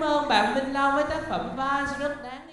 Cảm ơn bạn Minh Long với tác phẩm Vals rất đáng